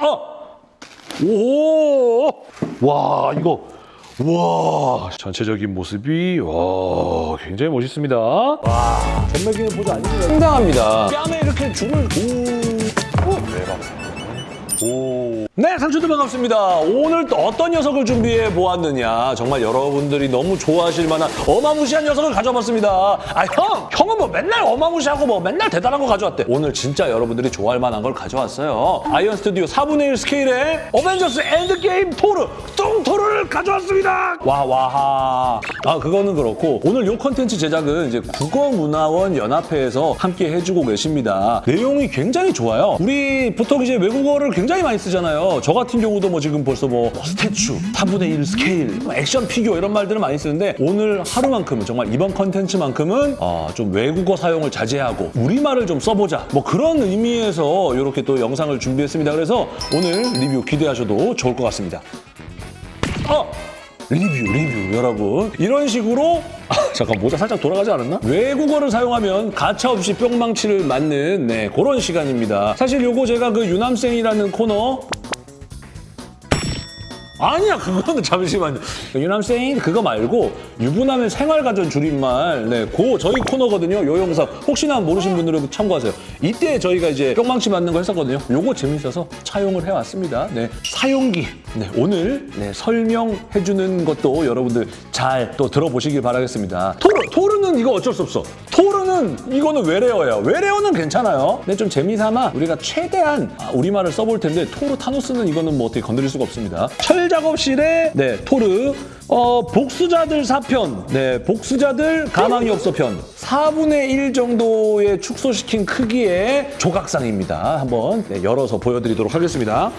어! 오! 와, 이거. 와, 전체적인 모습이 와, 굉장히 멋있습니다. 와, 전매기는 보조 아닙니다. 상당합니다. 뺨에 이렇게 줄을 오. 오, 대박. 오. 네, 상추들 반갑습니다. 오늘 또 어떤 녀석을 준비해 보았느냐. 정말 여러분들이 너무 좋아하실 만한 어마무시한 녀석을 가져왔습니다. 아, 형! 형은 뭐 맨날 어마무시하고 뭐 맨날 대단한 거 가져왔대. 오늘 진짜 여러분들이 좋아할 만한 걸 가져왔어요. 아이언 스튜디오 4분의 1 스케일의 어벤져스 엔드게임 토르, 뚱토르를 가져왔습니다. 와, 와하. 아, 그거는 그렇고 오늘 요 컨텐츠 제작은 이제 국어문화원 연합회에서 함께 해주고 계십니다. 내용이 굉장히 좋아요. 우리 보통 이제 외국어를 굉장히 많이 쓰잖아요. 저 같은 경우도 뭐 지금 벌써 뭐 statue, 4분의 1 스케일, 뭐 action figure 이런 말들을 많이 쓰는데 오늘 하루만큼은 정말 이번 컨텐츠만큼은 어, 좀 외국어 사용을 자제하고 우리말을 좀 써보자. 뭐 그런 의미에서 이렇게 또 영상을 준비했습니다. 그래서 오늘 리뷰 기대하셔도 좋을 것 같습니다. 어! 리뷰, 리뷰, 여러분. 이런 식으로 아, 잠깐 모자 살짝 돌아가지 않았나? 외국어를 사용하면 가차없이 뿅망치를 맞는 네, 그런 시간입니다. 사실 요거 제가 그 유남생이라는 코너 아니야 그거는 잠시만요. 유남생 그거 말고 유부남의 생활가전 줄임말. 네고 저희 코너거든요. 요 영상. 혹시나 모르신 분들은 참고하세요. 이때 저희가 이제 뿅망치 맞는 거 했었거든요. 요거 재밌어서 차용을 해왔습니다. 네 사용기. 네 오늘 네, 설명해주는 것도 여러분들 잘 또 들어보시길 바라겠습니다. 토르 토르는 이거 어쩔 수 없어. 토르는 이거는 외래어예요 외래어는 괜찮아요. 근데 좀 재미삼아 우리가 최대한 아, 우리말을 써볼 텐데 토르 타노스는 이거는 뭐 어떻게 건드릴 수가 없습니다. 철 작업실의 네. 토르 어, 복수자들 사편. 네 복수자들 가망이 없어 편. 4분의 1 정도의 축소시킨 크기의 조각상입니다. 한번 네, 열어서 보여드리도록 하겠습니다.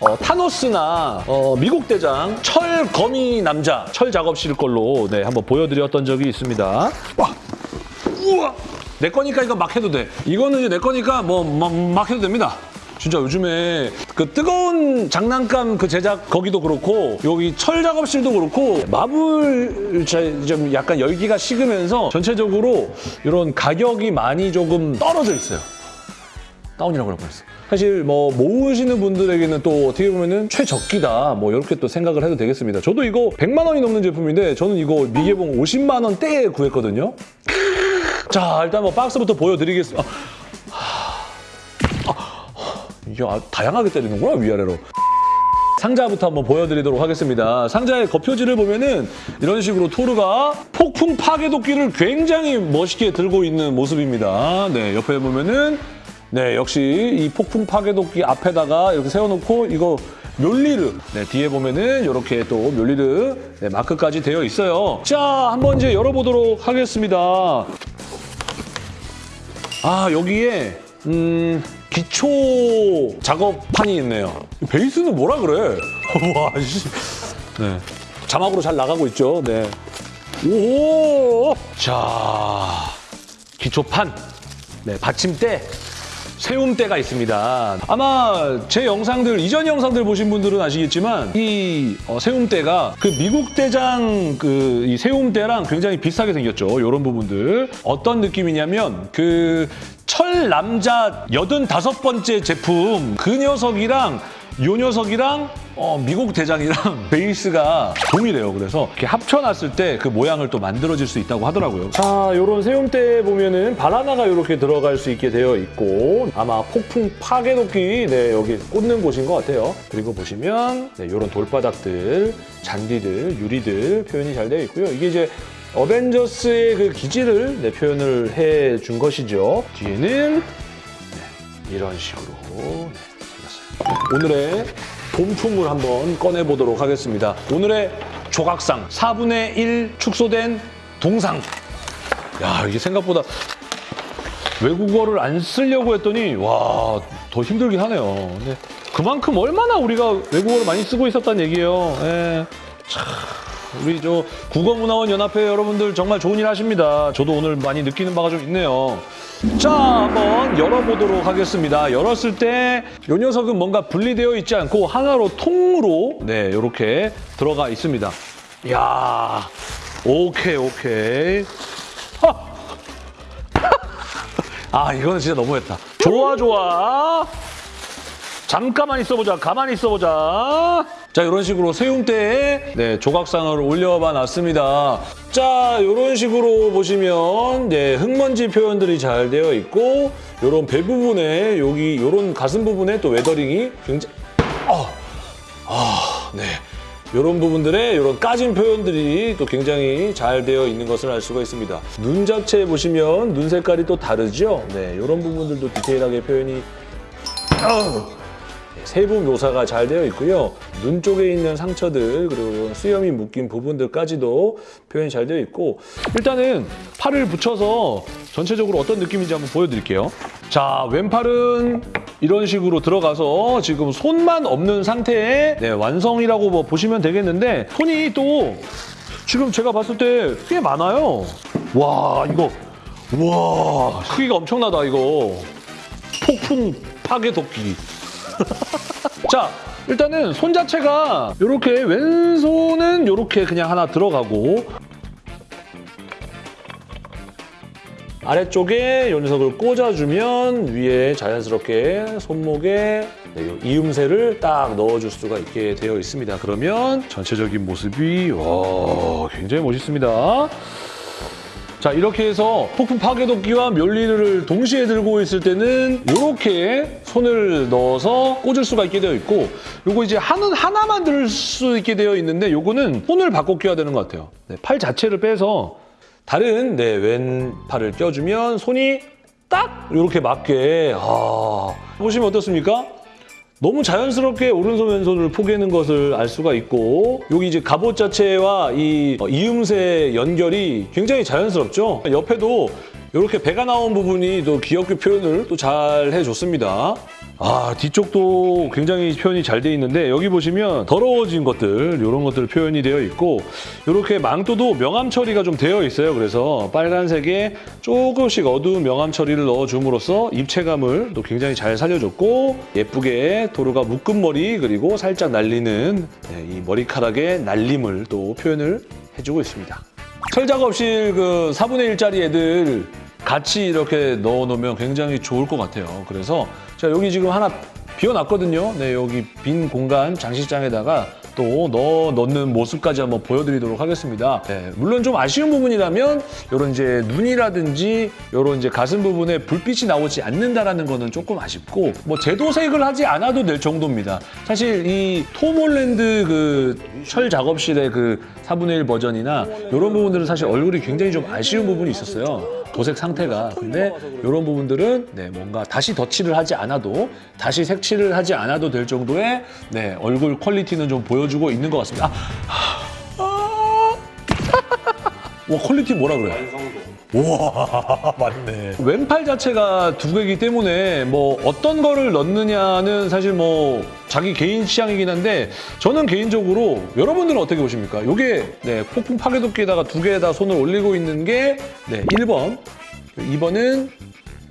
어, 타노스나 어, 미국 대장 철 거미 남자 철 작업실 걸로 네, 한번 보여드렸던 적이 있습니다. 와. 우와! 내 거니까 이거 막 해도 돼. 이거는 이제 내 거니까 뭐 막 해도 됩니다 진짜 요즘에 그 뜨거운 장난감 그 제작 거기도 그렇고 여기 철 작업실도 그렇고 마블 좀 약간 열기가 식으면서 전체적으로 이런 가격이 많이 조금 떨어져 있어요. 다운이라고 할 뻔했어. 사실 뭐 모으시는 분들에게는 또 어떻게 보면은 최적기다 뭐 이렇게 또 생각을 해도 되겠습니다. 저도 이거 100만 원이 넘는 제품인데 저는 이거 미개봉 50만 원대에 구했거든요. 자 일단 뭐 박스부터 보여드리겠습니다. 이게 아, 다양하게 때리는구나 위아래로. 상자부터 한번 보여드리도록 하겠습니다. 상자의 겉표지를 보면은 이런 식으로 토르가 폭풍 파괴도끼를 굉장히 멋있게 들고 있는 모습입니다. 네, 옆에 보면은 네, 역시 이 폭풍 파괴도끼 앞에다가 이렇게 세워놓고 이거 멸리르 네, 뒤에 보면은 이렇게 또 멸리르 네, 마크까지 되어 있어요. 자, 한번 이제 열어보도록 하겠습니다. 아, 여기에 음... 기초 작업판이 있네요. 베이스는 뭐라 그래? 와, 씨. 네. 자막으로 잘 나가고 있죠. 네. 오! 자, 기초판. 네, 받침대. 세움대가 있습니다. 아마 제 영상들, 이전 영상들 보신 분들은 아시겠지만 이 어, 세움대가 그 미국 대장 그 이 세움대랑 굉장히 비슷하게 생겼죠. 이런 부분들. 어떤 느낌이냐면 그 철 남자 85번째 제품 그 녀석이랑 요 녀석이랑 어, 미국 대장이랑 베이스가 동일해요. 그래서 이렇게 합쳐놨을 때 그 모양을 또 만들어질 수 있다고 하더라고요. 자, 요런 세움대 보면은 바나나가 이렇게 들어갈 수 있게 되어 있고 아마 폭풍 파괴도끼 네, 여기 꽂는 곳인 것 같아요. 그리고 보시면 네, 요런 돌바닥들, 잔디들, 유리들 표현이 잘 되어 있고요. 이게 이제 어벤져스의 그 기질을 네, 표현을 해 준 것이죠. 뒤에는 네, 이런 식으로 네, 생겼어요. 오늘의 본품을 한번 꺼내보도록 하겠습니다. 오늘의 조각상 4분의 1 축소된 동상. 야 이게 생각보다 외국어를 안 쓰려고 했더니 와 더 힘들긴 하네요. 근데 그만큼 얼마나 우리가 외국어를 많이 쓰고 있었다는 얘기예요. 예. 참. 우리 저 국어문화원 연합회 여러분들 정말 좋은 일 하십니다. 저도 오늘 많이 느끼는 바가 좀 있네요. 자, 한번 열어보도록 하겠습니다. 열었을 때 이 녀석은 뭔가 분리되어 있지 않고 하나로 통으로 네 이렇게 들어가 있습니다. 이야, 오케이 오케이. 아, 이거는 진짜 너무했다. 좋아 좋아. 잠깐만 있어보자. 가만히 있어보자. 자, 이런 식으로 세움대에 네, 조각상을 올려봐 놨습니다. 자, 이런 식으로 보시면 네, 흙먼지 표현들이 잘 되어 있고 이런 배 부분에 여기 이런 가슴 부분에 또 weathering이 굉장히 아, 아, 네. 이런 부분들에 이런 까진 표현들이 또 굉장히 잘 되어 있는 것을 알 수가 있습니다. 눈 자체 보시면 눈 색깔이 또 다르죠? 네, 이런 부분들도 디테일하게 표현이! 네, 세부 묘사가 잘 되어 있고요. 눈 쪽에 있는 상처들 그리고 수염이 묶인 부분들까지도 표현이 잘 되어 있고 일단은 팔을 붙여서 전체적으로 어떤 느낌인지 한번 보여드릴게요. 자, 왼팔은 이런 식으로 들어가서 지금 손만 없는 상태의 네, 완성이라고 뭐 보시면 되겠는데 손이 또 지금 제가 봤을 때 꽤 많아요. 와, 이거 와 크기가 엄청나다 이거. 폭풍 파괴 도끼. 자, 일단은 손 자체가 이렇게 왼손은 이렇게 그냥 하나 들어가고 아래쪽에 요 녀석을 꽂아주면 위에 자연스럽게 손목에 네, 요 이음새를 딱 넣어줄 수가 있게 되어 있습니다. 그러면 전체적인 모습이 와 굉장히 멋있습니다. 자 이렇게 해서 폭풍 파괴도끼와 멸리를 동시에 들고 있을 때는 이렇게 손을 넣어서 꽂을 수가 있게 되어 있고 요거 이제 하는 하나만 들 수 있게 되어 있는데 요거는 손을 바꿔 껴야 되는 것 같아요. 네, 팔 자체를 빼서 다른 네, 왼팔을 껴주면 손이 딱 이렇게 맞게 아, 보시면 어떻습니까? 너무 자연스럽게 오른손 왼손을 포개는 것을 알 수가 있고 여기 이제 갑옷 자체와 이 어, 이음새 연결이 굉장히 자연스럽죠. 옆에도 이렇게 배가 나온 부분이 또 귀엽게 표현을 또 잘 해줬습니다. 아 뒤쪽도 굉장히 표현이 잘 돼 있는데 여기 보시면 더러워진 것들 이런 것들 표현이 되어 있고 이렇게 망토도 명암 처리가 좀 되어 있어요. 그래서 빨간색에 조금씩 어두운 명암 처리를 넣어줌으로써 입체감을 또 굉장히 잘 살려줬고 예쁘게 도루가 묶은 머리 그리고 살짝 날리는 네, 이 머리카락의 날림을 또 표현을 해주고 있습니다. 철작업실 그 4분의 1짜리 애들 같이 이렇게 넣어놓으면 굉장히 좋을 것 같아요. 그래서 자 여기 지금 하나 비워놨거든요. 네, 여기 빈 공간 장식장에다가 또 넣어 넣는 모습까지 한번 보여드리도록 하겠습니다. 네, 물론 좀 아쉬운 부분이라면 이런 이제 눈이라든지 이런 이제 가슴 부분에 불빛이 나오지 않는다라는 거는 조금 아쉽고 뭐 제도색을 하지 않아도 될 정도입니다. 사실 이 톰홀랜드 그 철 작업실의 그 4분의 1 버전이나 이런 부분들은 사실 얼굴이 굉장히 좀 아쉬운 부분이 있었어요. 도색 상태가. 근데 이런 부분들은 네, 뭔가 다시 덧칠을 하지 않아도 다시 색칠을 하지 않아도 될 정도의 네, 얼굴 quality는 좀 보여주고 있는 것 같습니다. 아, 아. 와 quality 뭐라 그래? 완성도. 와 맞네. 왼팔 자체가 두 개이기 때문에 뭐 어떤 거를 넣느냐는 사실 뭐 자기 개인 취향이긴 한데 저는 개인적으로 여러분들은 어떻게 보십니까? 이게 네, 폭풍 파괴도끼에다가 두 개에다 손을 올리고 있는 게 네, 1번. 2번은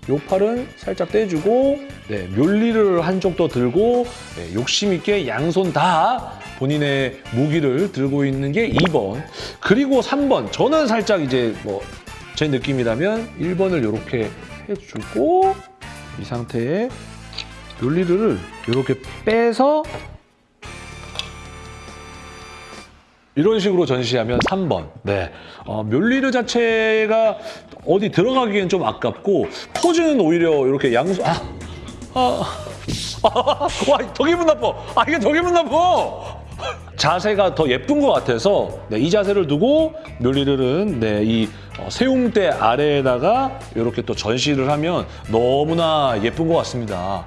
요 팔은 살짝 떼주고 네, 묘리를 한쪽 더 들고 네, 욕심 있게 양손 다 본인의 무기를 들고 있는 게 2번. 그리고 3번. 저는 살짝 이제 뭐 제 느낌이라면 1번을 이렇게 해주고 이 상태에 묘리를 이렇게 빼서 이런 식으로 전시하면 3번. 네. 어, 멸리르 자체가 어디 들어가기엔 좀 아깝고 포즈는 오히려 이렇게 양손 아, 아, 아, 와, 더 기분 나빠. 아, 이게 더 기분 나빠. 자세가 더 예쁜 것 같아서 네, 이 자세를 두고 묘리르는 네, 이 어, 세움대 아래에다가 이렇게 또 전시를 하면 너무나 예쁜 것 같습니다.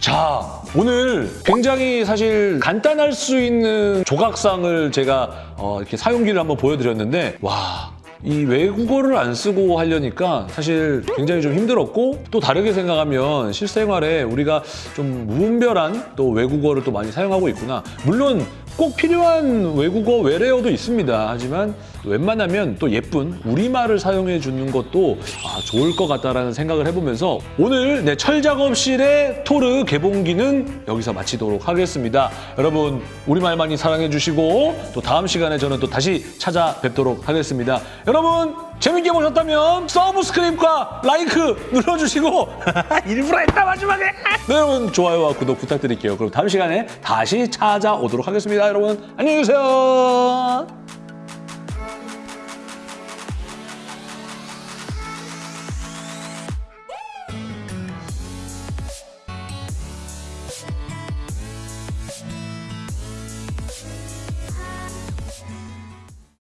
자, 오늘 굉장히 사실 간단할 수 있는 조각상을 제가 어, 이렇게 사용기를 한번 보여드렸는데, 와. 이 외국어를 안 쓰고 하려니까 사실 굉장히 좀 힘들었고 또 다르게 생각하면 실생활에 우리가 좀 무분별한 또 외국어를 또 많이 사용하고 있구나. 물론 꼭 필요한 외국어 외래어도 있습니다. 하지만 웬만하면 또 예쁜 우리말을 사용해 주는 것도 아, 좋을 것 같다라는 생각을 해보면서 오늘 내 철작업실의 토르 개봉기는 여기서 마치도록 하겠습니다. 여러분 우리말 많이 사랑해 주시고 또 다음 시간에 저는 또 다시 찾아뵙도록 하겠습니다. 여러분 재밌게 보셨다면 서브스크립과 라이크 눌러주시고 일부러 했다 마지막에 네, 여러분 좋아요와 구독 부탁드릴게요. 그럼 다음 시간에 다시 찾아오도록 하겠습니다. 여러분 안녕히 계세요.